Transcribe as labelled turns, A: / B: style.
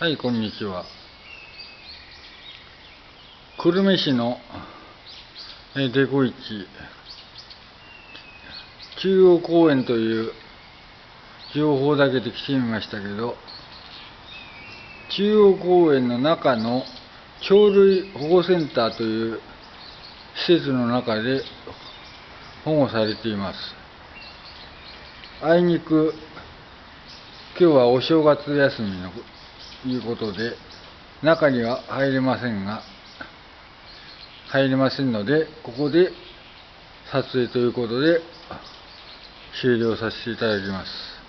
A: はい、こんにちは。久留米市のデコ市中央公園という情報だけで来てみましたけど、中央公園の中の鳥類保護センターという施設の中で保護されています。あいにく今日はお正月休みのいうことで、中には入れませんが、入れませんので、ここで撮影ということで終了させていただきます。